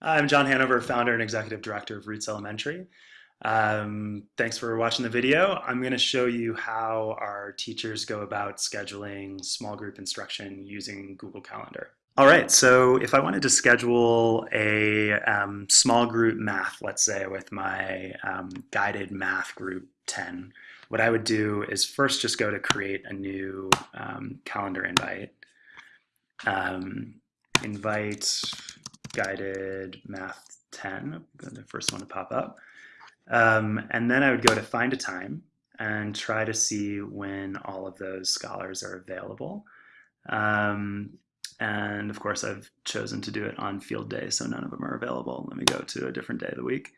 I'm Jon Hanover, founder and executive director of Roots Elementary. Um, thanks for watching the video. I'm going to show you how our teachers go about scheduling small group instruction using Google Calendar. All right, so if I wanted to schedule a um, small group math, let's say with my um, guided math group 10, what I would do is first just go to create a new um, calendar invite. Um, invite guided math 10, the first one to pop up. Um, and then I would go to find a time and try to see when all of those scholars are available. Um, and of course, I've chosen to do it on field day, so none of them are available. Let me go to a different day of the week.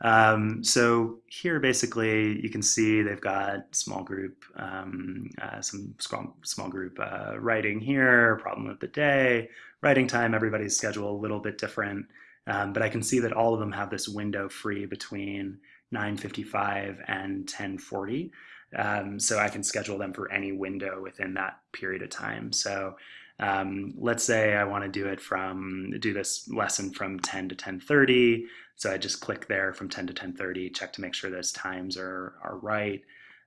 Um, so here, basically, you can see they've got small group, um, uh, some small, small group uh, writing here, problem of the day, writing time, everybody's schedule a little bit different. Um, but I can see that all of them have this window free between 9.55 and 10.40. Um, so I can schedule them for any window within that period of time. So um, let's say I want to do it from do this lesson from 10 to 10:30. So I just click there from 10 to 10:30, check to make sure those times are are right.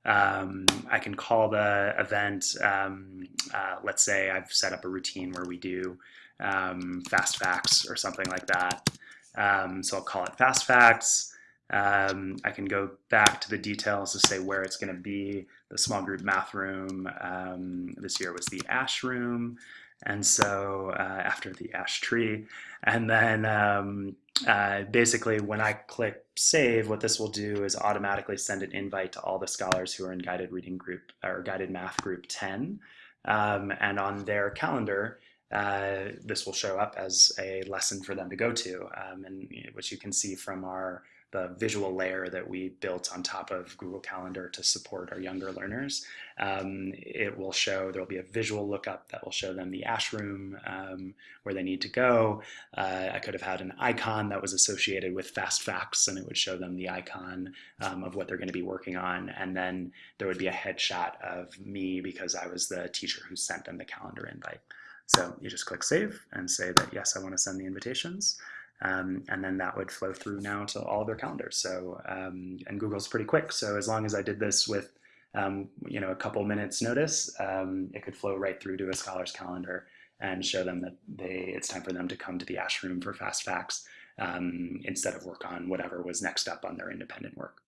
Um, I can call the event. Um, uh, let's say I've set up a routine where we do um, fast facts or something like that. Um, so I'll call it fast facts. Um, I can go back to the details to say where it's going to be. The small group math room um, this year was the ash room. And so uh, after the ash tree, and then um, uh, basically when I click save, what this will do is automatically send an invite to all the scholars who are in guided reading group or guided math group 10. Um, and on their calendar, uh, this will show up as a lesson for them to go to, um, and which you can see from our the visual layer that we built on top of Google Calendar to support our younger learners. Um, it will show, there will be a visual lookup that will show them the ash room um, where they need to go. Uh, I could have had an icon that was associated with fast facts and it would show them the icon um, of what they're going to be working on. And then there would be a headshot of me because I was the teacher who sent them the calendar invite. So you just click save and say that, yes, I want to send the invitations. Um, and then that would flow through now to all of their calendars. So, um, and Google's pretty quick. So as long as I did this with, um, you know, a couple minutes notice, um, it could flow right through to a scholar's calendar and show them that they it's time for them to come to the Ash Room for Fast Facts um, instead of work on whatever was next up on their independent work.